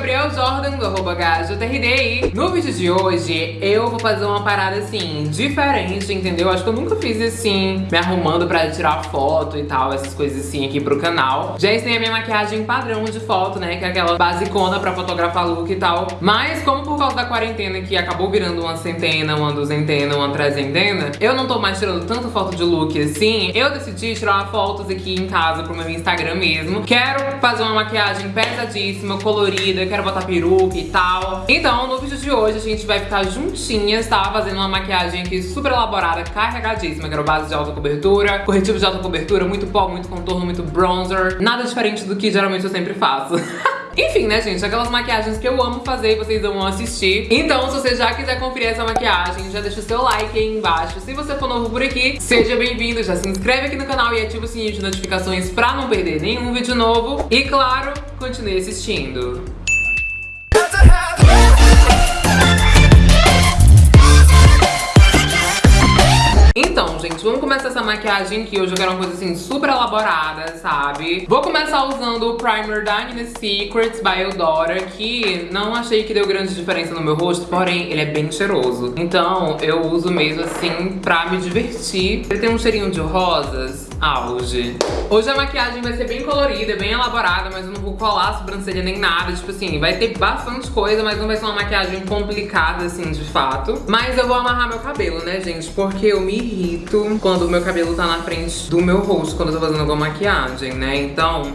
Gabriel Jordan, do arroba GajoTRD. No vídeo de hoje, eu vou fazer uma parada, assim, diferente, entendeu? Acho que eu nunca fiz, assim, me arrumando pra tirar foto e tal, essas coisas assim aqui pro canal. Já ensinei a minha maquiagem padrão de foto, né? Que é aquela basicona pra fotografar look e tal. Mas como por causa da quarentena que acabou virando uma centena, uma duzentena, uma trezentena, eu não tô mais tirando tanta foto de look assim, eu decidi tirar fotos aqui em casa pro meu Instagram mesmo. Quero fazer uma maquiagem pesadíssima, colorida, quero botar peruca e tal. Então, no vídeo de hoje, a gente vai ficar juntinhas, tá? Fazendo uma maquiagem aqui super elaborada, carregadíssima. Quero base de alta cobertura, corretivo de alta cobertura, muito pó, muito contorno, muito bronzer. Nada diferente do que geralmente eu sempre faço. Enfim, né, gente? Aquelas maquiagens que eu amo fazer e vocês amam assistir. Então, se você já quiser conferir essa maquiagem, já deixa o seu like aí embaixo. Se você for novo por aqui, seja bem-vindo. Já se inscreve aqui no canal e ativa o sininho de notificações pra não perder nenhum vídeo novo. E, claro, continue assistindo. Maquiagem aqui. Hoje eu quero uma coisa assim super elaborada, sabe? Vou começar usando o primer da Nina Secrets by Eudora, que não achei que deu grande diferença no meu rosto, porém ele é bem cheiroso. Então eu uso mesmo assim pra me divertir. Ele tem um cheirinho de rosas, auge. Hoje a maquiagem vai ser bem colorida, bem elaborada, mas eu não vou colar a sobrancelha nem nada. Tipo assim, vai ter bastante coisa, mas não vai ser uma maquiagem complicada assim, de fato. Mas eu vou amarrar meu cabelo, né, gente? Porque eu me irrito quando o meu cabelo tá na frente do meu rosto, quando eu tô fazendo alguma maquiagem, né? Então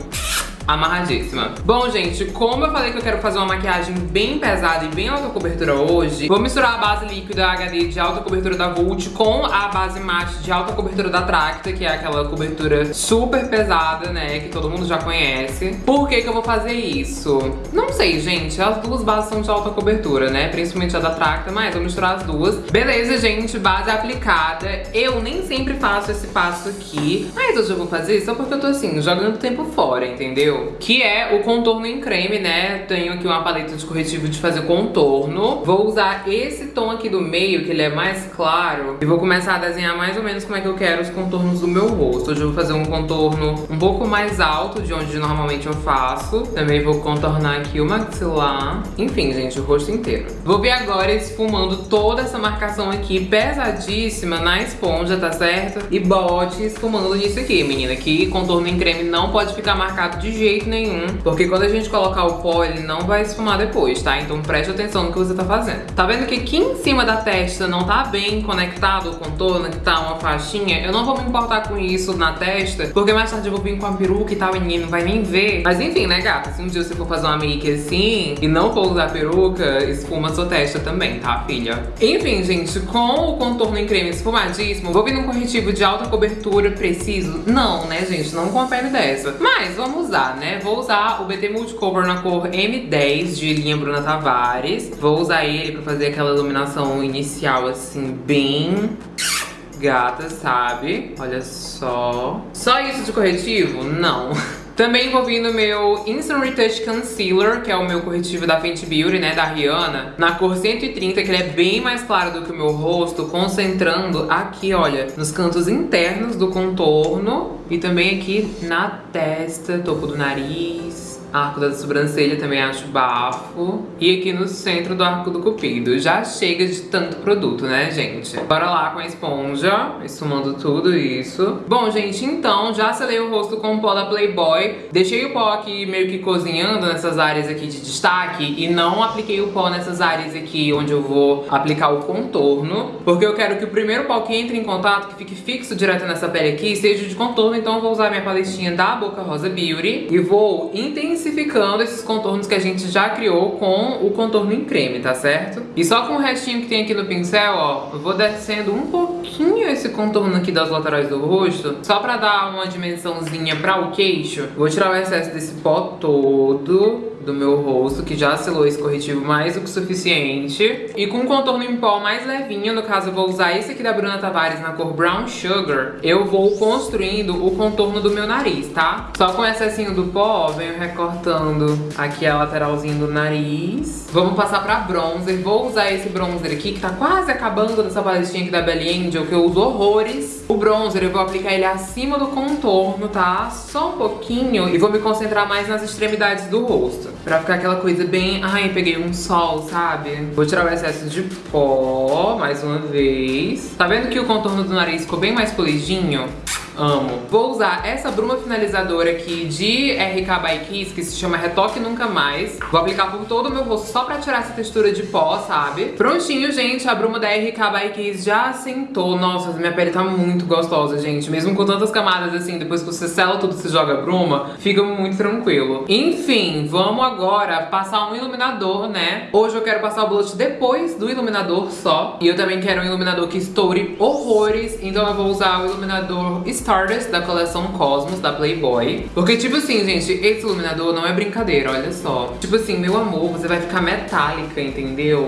amarradíssima. Bom, gente, como eu falei que eu quero fazer uma maquiagem bem pesada e bem alta cobertura hoje, vou misturar a base líquida HD de alta cobertura da Vult com a base mate de alta cobertura da Tracta, que é aquela cobertura super pesada, né, que todo mundo já conhece. Por que que eu vou fazer isso? Não sei, gente, as duas bases são de alta cobertura, né, principalmente a da Tracta, mas vou misturar as duas. Beleza, gente, base aplicada. Eu nem sempre faço esse passo aqui, mas hoje eu vou fazer só porque eu tô assim, jogando tempo fora, entendeu? Que é o contorno em creme, né? Tenho aqui uma paleta de corretivo de fazer contorno. Vou usar esse tom aqui do meio, que ele é mais claro, e vou começar a desenhar mais ou menos como é que eu quero os contornos do meu rosto. Hoje eu vou fazer um contorno um pouco mais alto de onde normalmente eu faço. Também vou contornar aqui o maxilar. Enfim, gente, o rosto inteiro. Vou vir agora esfumando toda essa marcação aqui pesadíssima na esponja, tá certo? E bote esfumando nisso aqui, menina, que contorno em creme não pode ficar marcado de jeito jeito nenhum, porque quando a gente colocar o pó, ele não vai esfumar depois, tá? Então preste atenção no que você tá fazendo. Tá vendo que aqui em cima da testa não tá bem conectado o contorno, que tá uma faixinha? Eu não vou me importar com isso na testa, porque mais tarde eu vou vir com a peruca e tal, ninguém não vai nem ver. Mas enfim, né, gata? Se um dia você for fazer uma make assim e não for usar peruca, esfuma sua testa também, tá, filha? Enfim, gente, com o contorno em creme esfumadíssimo, vou vir num corretivo de alta cobertura preciso? Não, né, gente? Não com a pele dessa. Mas vamos usar, né? Vou usar o BT Multicover na cor M10 de linha Bruna Tavares. Vou usar ele pra fazer aquela iluminação inicial, assim, bem gata, sabe? Olha só. Só isso de corretivo? Não. Também vir no meu Instant Retouch Concealer, que é o meu corretivo da Fenty Beauty, né, da Rihanna, na cor 130, que ele é bem mais claro do que o meu rosto, concentrando aqui, olha, nos cantos internos do contorno e também aqui na testa, topo do nariz, Arco da sobrancelha também acho bafo. E aqui no centro do arco do cupido. Já chega de tanto produto, né, gente? Bora lá com a esponja, esfumando tudo isso. Bom, gente, então já selei o rosto com o pó da Playboy. Deixei o pó aqui meio que cozinhando nessas áreas aqui de destaque e não apliquei o pó nessas áreas aqui onde eu vou aplicar o contorno. Porque eu quero que o primeiro pó que entre em contato, que fique fixo direto nessa pele aqui, seja de contorno. Então eu vou usar minha paletinha da Boca Rosa Beauty e vou intensificar intensificando esses contornos que a gente já criou com o contorno em creme, tá certo? E só com o restinho que tem aqui no pincel, ó, eu vou descendo um pouquinho esse contorno aqui das laterais do rosto, só pra dar uma dimensãozinha pra o queixo. Vou tirar o excesso desse pó todo do meu rosto, que já selou esse corretivo mais do que suficiente. E com um contorno em pó mais levinho, no caso eu vou usar esse aqui da Bruna Tavares na cor Brown Sugar, eu vou construindo o contorno do meu nariz, tá? Só com excessinho do pó, venho recortando aqui a lateralzinha do nariz. Vamos passar pra bronzer. Vou usar esse bronzer aqui, que tá quase acabando dessa paletinha aqui da Belly Angel, que eu uso horrores. O bronzer eu vou aplicar ele acima do contorno, tá? Só um pouquinho. E vou me concentrar mais nas extremidades do rosto. Pra ficar aquela coisa bem... Ai, peguei um sol, sabe? Vou tirar o excesso de pó, mais uma vez. Tá vendo que o contorno do nariz ficou bem mais polidinho? Amo. Vou usar essa bruma finalizadora aqui de RK by Kiss, que se chama Retoque Nunca Mais. Vou aplicar por todo o meu rosto só pra tirar essa textura de pó, sabe? Prontinho, gente. A bruma da RK by Kiss já assentou. Nossa, minha pele tá muito gostosa, gente. Mesmo com tantas camadas assim, depois que você sela tudo, você joga bruma, fica muito tranquilo. Enfim, vamos agora passar um iluminador, né? Hoje eu quero passar o blush depois do iluminador só. E eu também quero um iluminador que estoure horrores. Então eu vou usar o iluminador Stardust da coleção Cosmos, da Playboy. Porque, tipo assim, gente, esse iluminador não é brincadeira, olha só. Tipo assim, meu amor, você vai ficar metálica, entendeu?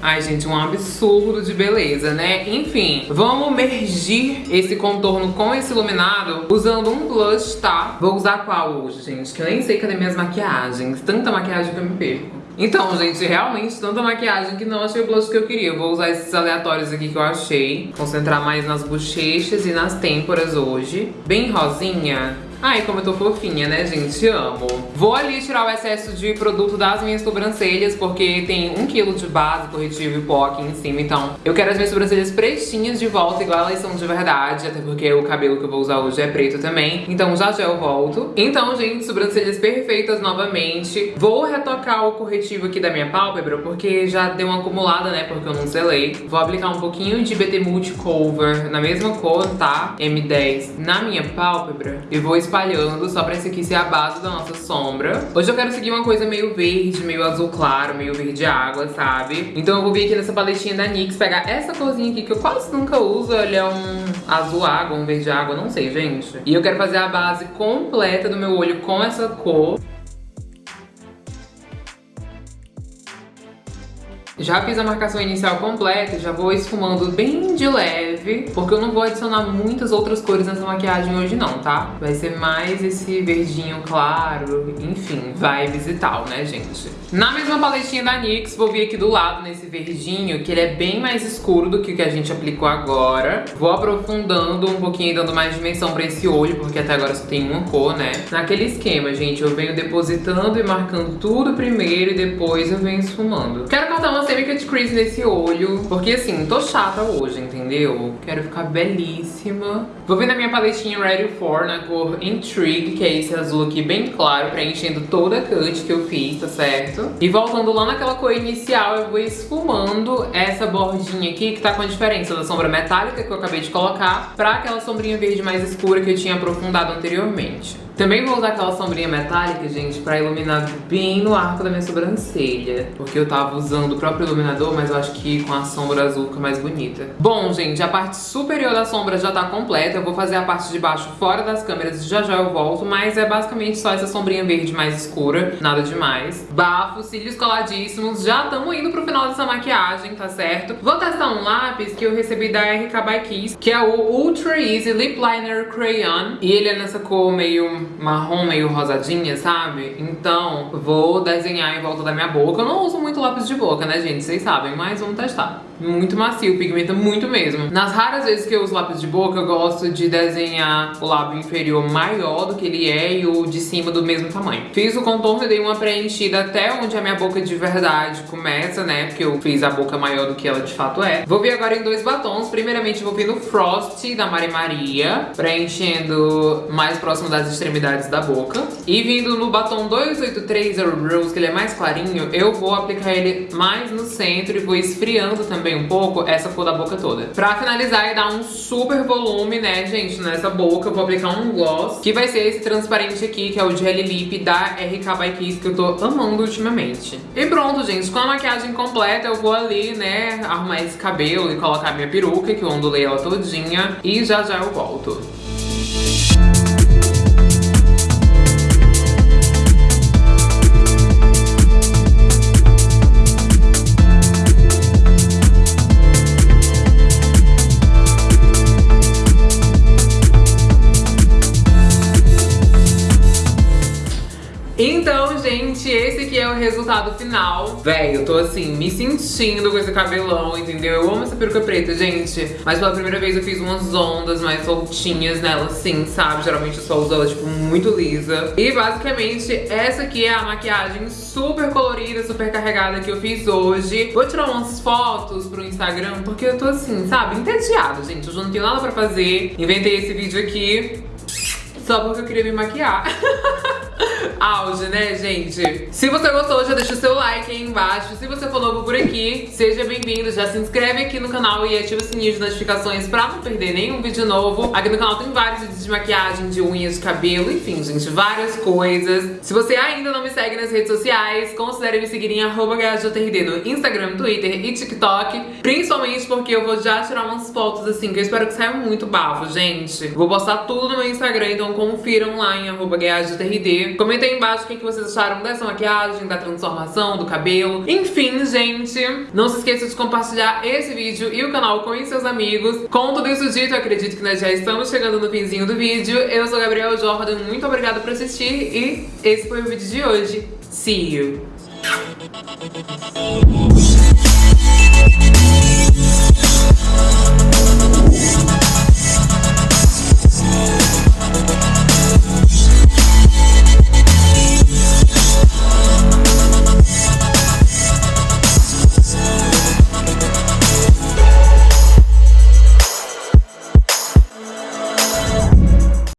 Ai, gente, um absurdo de beleza, né? Enfim, vamos mergir esse contorno com esse iluminado usando um blush, tá? Vou usar qual hoje, gente? Que eu nem sei cadê minhas maquiagens. Tanta maquiagem que eu me perco. Então, gente, realmente tanta maquiagem que não achei o blush que eu queria. Eu vou usar esses aleatórios aqui que eu achei. Concentrar mais nas bochechas e nas têmporas hoje. Bem rosinha. Ai, como eu tô fofinha, né, gente? Amo. Vou ali tirar o excesso de produto das minhas sobrancelhas, porque tem um quilo de base, corretivo e pó aqui em cima. Então, eu quero as minhas sobrancelhas pretinhas de volta, igual elas são de verdade. Até porque o cabelo que eu vou usar hoje é preto também. Então, já já eu volto. Então, gente, sobrancelhas perfeitas novamente. Vou retocar o corretivo aqui da minha pálpebra, porque já deu uma acumulada, né, porque eu não selei. Vou aplicar um pouquinho de BT Multi Cover na mesma cor, tá? M10 na minha pálpebra. E vou espalhando só pra esse aqui ser a base da nossa sombra. Hoje eu quero seguir uma coisa meio verde, meio azul claro, meio verde água, sabe? Então eu vou vir aqui nessa paletinha da NYX, pegar essa corzinha aqui que eu quase nunca uso. Ele é um azul água, um verde água, não sei, gente. E eu quero fazer a base completa do meu olho com essa cor. Já fiz a marcação inicial completa, já vou esfumando bem de leve, porque eu não vou adicionar muitas outras cores nessa maquiagem hoje não, tá? Vai ser mais esse verdinho claro, enfim, vibes e tal, né, gente? Na mesma paletinha da NYX, vou vir aqui do lado nesse verdinho, que ele é bem mais escuro do que o que a gente aplicou agora. Vou aprofundando um pouquinho, dando mais dimensão pra esse olho, porque até agora só tem uma cor, né? Naquele esquema, gente, eu venho depositando e marcando tudo primeiro e depois eu venho esfumando. Quero cortar uma semi-cut crease nesse olho, porque assim, tô chata hoje, entendeu? Quero ficar belíssima. Vou vir na minha paletinha Ready For, na cor Intrigue, que é esse azul aqui bem claro, preenchendo toda a cut que eu fiz, tá certo? E voltando lá naquela cor inicial, eu vou esfumando essa bordinha aqui, que tá com a diferença da sombra metálica que eu acabei de colocar, pra aquela sombrinha verde mais escura que eu tinha aprofundado anteriormente. Também vou usar aquela sombrinha metálica, gente, pra iluminar bem no arco da minha sobrancelha. Porque eu tava usando o próprio iluminador, mas eu acho que com a sombra azul fica mais bonita. Bom, gente, a parte superior da sombra já tá completa. Eu vou fazer a parte de baixo fora das câmeras, já já eu volto. Mas é basicamente só essa sombrinha verde mais escura, nada demais. Bafo, cílios coladíssimos. Já estamos indo pro final dessa maquiagem, tá certo? Vou testar um lápis que eu recebi da RK by Kiss, que é o Ultra Easy Lip Liner Crayon. E ele é nessa cor meio marrom meio rosadinha, sabe? Então, vou desenhar em volta da minha boca. Eu não uso muito lápis de boca, né, gente? Vocês sabem, mas vamos testar. Muito macio, pigmenta muito mesmo. Nas raras vezes que eu uso lápis de boca, eu gosto de desenhar o lábio inferior maior do que ele é e o de cima do mesmo tamanho. Fiz o contorno e dei uma preenchida até onde a minha boca de verdade começa, né? Porque eu fiz a boca maior do que ela de fato é. Vou vir agora em dois batons. Primeiramente, vou vir no Frost da Mari Maria, preenchendo mais próximo das extremidades da boca. E vindo no batom 283 Rose, que ele é mais clarinho, eu vou aplicar ele mais no centro e vou esfriando também um pouco essa cor da boca toda. Pra finalizar e dar um super volume, né, gente, nessa boca, eu vou aplicar um gloss, que vai ser esse transparente aqui, que é o Jelly Lip da RK by Kiss, que eu tô amando ultimamente. E pronto, gente, com a maquiagem completa, eu vou ali, né, arrumar esse cabelo e colocar minha peruca, que eu ondulei ela todinha, e já já eu volto. Resultado final. Véi, eu tô assim, me sentindo com esse cabelão, entendeu? Eu amo essa peruca preta, gente. Mas pela primeira vez eu fiz umas ondas mais soltinhas nela, assim, sabe? Geralmente eu só uso ela, tipo, muito lisa. E basicamente, essa aqui é a maquiagem super colorida, super carregada que eu fiz hoje. Vou tirar umas fotos pro Instagram, porque eu tô assim, sabe? Entediada, gente. Eu já não tenho nada pra fazer. Inventei esse vídeo aqui só porque eu queria me maquiar. auge, né, gente? Se você gostou, já deixa o seu like aí embaixo. Se você for novo por aqui, seja bem-vindo. Já se inscreve aqui no canal e ativa o sininho de notificações pra não perder nenhum vídeo novo. Aqui no canal tem vários vídeos de maquiagem, de unhas, de cabelo, enfim, gente, várias coisas. Se você ainda não me segue nas redes sociais, considere me seguir em arroba no Instagram, Twitter e TikTok. Principalmente porque eu vou já tirar umas fotos assim, que eu espero que saia muito bafo, gente. Vou postar tudo no meu Instagram, então confiram lá em arroba Comentem aí embaixo o que vocês acharam dessa maquiagem, da transformação, do cabelo. Enfim, gente, não se esqueça de compartilhar esse vídeo e o canal com seus amigos. Com tudo isso dito, acredito que nós já estamos chegando no finzinho do vídeo. Eu sou Gabriel Jordan, muito obrigada por assistir e esse foi o vídeo de hoje. See you!